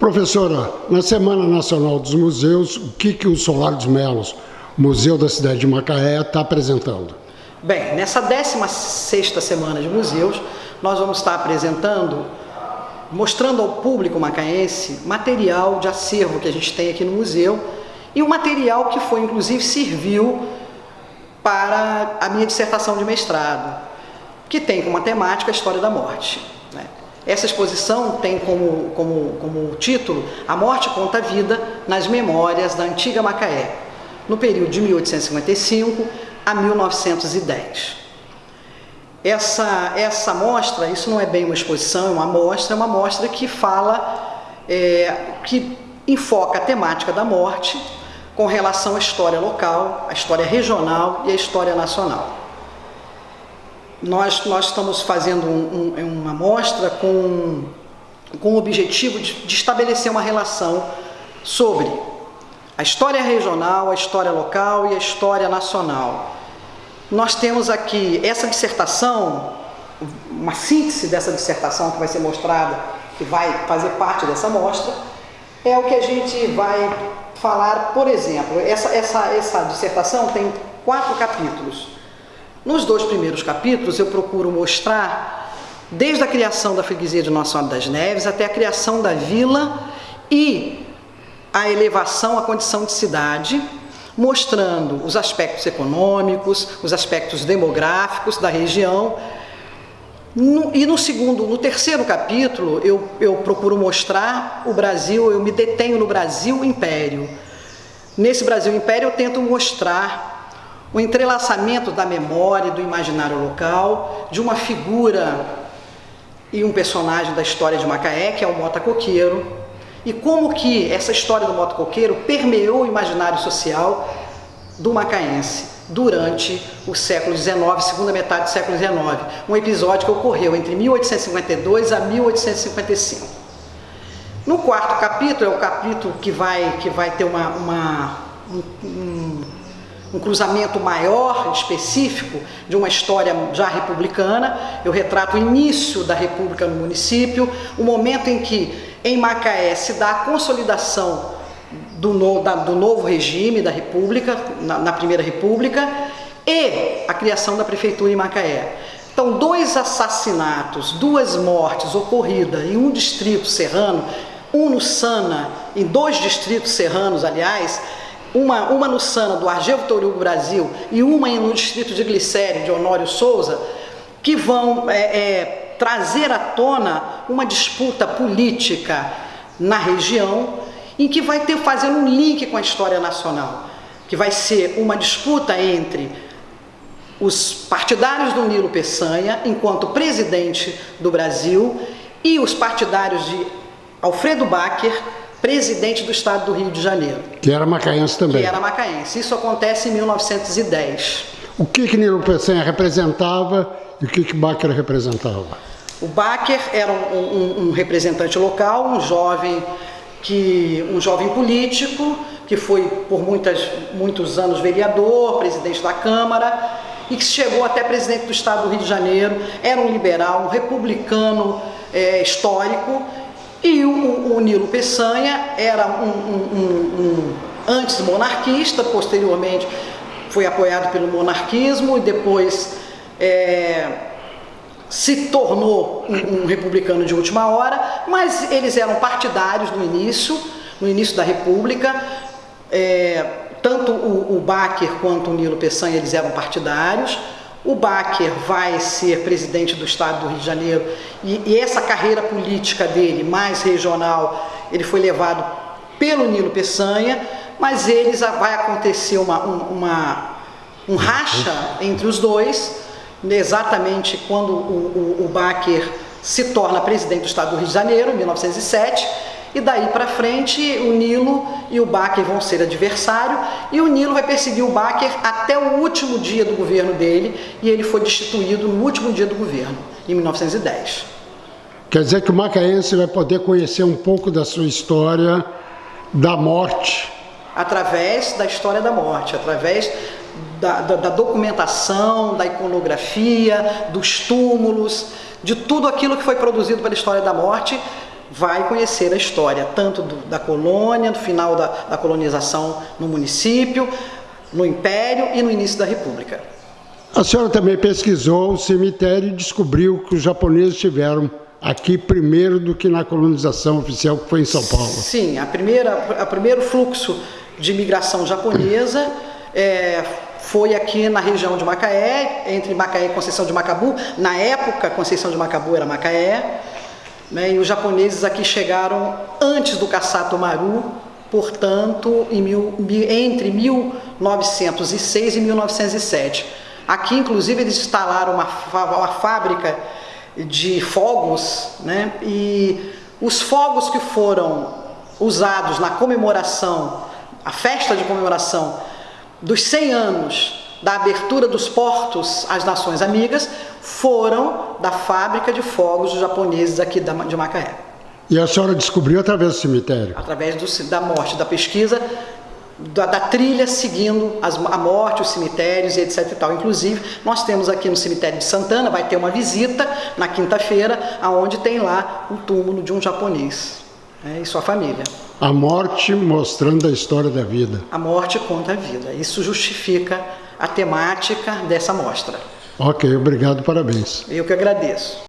Professora, na Semana Nacional dos Museus, o que, que o Solar dos Melos, Museu da cidade de Macaé, está apresentando? Bem, nessa 16ª Semana de Museus, nós vamos estar apresentando, mostrando ao público macaense material de acervo que a gente tem aqui no museu e o material que foi, inclusive, serviu para a minha dissertação de mestrado, que tem como temática a história da morte. Né? Essa exposição tem como, como, como título A Morte conta a Vida nas Memórias da Antiga Macaé, no período de 1855 a 1910. Essa, essa mostra, isso não é bem uma exposição, é uma mostra, é uma mostra que fala, é, que enfoca a temática da morte com relação à história local, à história regional e à história nacional. Nós, nós estamos fazendo um, um, uma mostra com, com o objetivo de, de estabelecer uma relação sobre a história regional, a história local e a história nacional. Nós temos aqui essa dissertação, uma síntese dessa dissertação que vai ser mostrada, que vai fazer parte dessa mostra, é o que a gente vai falar, por exemplo, essa, essa, essa dissertação tem quatro capítulos. Nos dois primeiros capítulos eu procuro mostrar desde a criação da freguesia de Nossa Senhora das Neves até a criação da vila e a elevação à condição de cidade, mostrando os aspectos econômicos, os aspectos demográficos da região. No, e no segundo, no terceiro capítulo, eu, eu procuro mostrar o Brasil, eu me detenho no Brasil Império. Nesse Brasil Império eu tento mostrar o entrelaçamento da memória e do imaginário local, de uma figura e um personagem da história de Macaé, que é o Mota Coqueiro, e como que essa história do Mota Coqueiro permeou o imaginário social do macaense durante o século XIX, segunda metade do século XIX, um episódio que ocorreu entre 1852 a 1855. No quarto capítulo, é o capítulo que vai, que vai ter uma, uma um, um cruzamento maior, específico, de uma história já republicana. Eu retrato o início da República no município, o momento em que em Macaé se dá a consolidação do, no, da, do novo regime da República, na, na Primeira República, e a criação da Prefeitura em Macaé. Então, dois assassinatos, duas mortes ocorridas em um distrito serrano, um no Sana, em dois distritos serranos, aliás, uma, uma no Sana, do Argel Vitor Hugo Brasil, e uma no distrito de Glicério, de Honório Souza, que vão é, é, trazer à tona uma disputa política na região, em que vai ter fazendo um link com a história nacional, que vai ser uma disputa entre os partidários do Nilo Peçanha, enquanto presidente do Brasil, e os partidários de Alfredo Bacher, presidente do estado do Rio de Janeiro. Que era macaense também. Que era macaense. Isso acontece em 1910. O que que Nilo Peçanha representava e o que que Bacher representava? O Bacher era um, um, um, representante local, um jovem que um jovem político que foi por muitas, muitos anos vereador, presidente da Câmara e que chegou até presidente do estado do Rio de Janeiro. Era um liberal, um republicano é, histórico e o, o Nilo Peçanha era um, um, um antes monarquista, posteriormente foi apoiado pelo monarquismo e depois é, se tornou um, um, republicano de última hora, mas eles eram partidários no início, no início da República, é, tanto o, o Bacher quanto o Nilo Peçanha eles eram partidários, o Bacher vai ser presidente do estado do Rio de Janeiro e, e, essa carreira política dele, mais regional, ele foi levado pelo Nilo Peçanha, mas eles vai acontecer uma, uma, um racha entre os dois, exatamente quando o, o, o se torna presidente do estado do Rio de Janeiro, em 1907, e daí para frente o Nilo e o Baker vão ser adversário e o Nilo vai perseguir o Baker até o último dia do governo dele e ele foi destituído no último dia do governo, em 1910. Quer dizer que o macaense vai poder conhecer um pouco da sua história da morte. Através da história da morte, através da, da, da documentação, da iconografia, dos túmulos, de tudo aquilo que foi produzido pela história da morte vai conhecer a história tanto do, da colônia, do final da, da colonização no município, no Império e no início da República. A senhora também pesquisou o cemitério e descobriu que os japoneses tiveram aqui primeiro do que na colonização oficial que foi em São Paulo. Sim, a primeira, a primeiro fluxo de imigração japonesa é, foi aqui na região de Macaé, entre Macaé e Conceição de Macabu. Na época, Conceição de Macabu era Macaé. Né, e os japoneses aqui chegaram antes do Kassato Maru, portanto, mil, entre 1906 e 1907. Aqui, inclusive, eles instalaram uma, uma fábrica de fogos, né? e os fogos que foram usados na comemoração, a festa de comemoração dos 100 anos da abertura dos portos às nações amigas, foram da fábrica de fogos dos japoneses aqui de Macaé. E a senhora descobriu através do cemitério? Através do, da morte, da pesquisa, da, da trilha seguindo as, a morte, os cemitérios e etc e tal. Inclusive, nós temos aqui no cemitério de Santana, vai ter uma visita na quinta-feira, aonde tem lá o túmulo de um japonês né, e sua família. A morte mostrando a história da vida. A morte conta a vida. Isso justifica a temática dessa mostra. Ok, obrigado, parabéns. Eu que agradeço.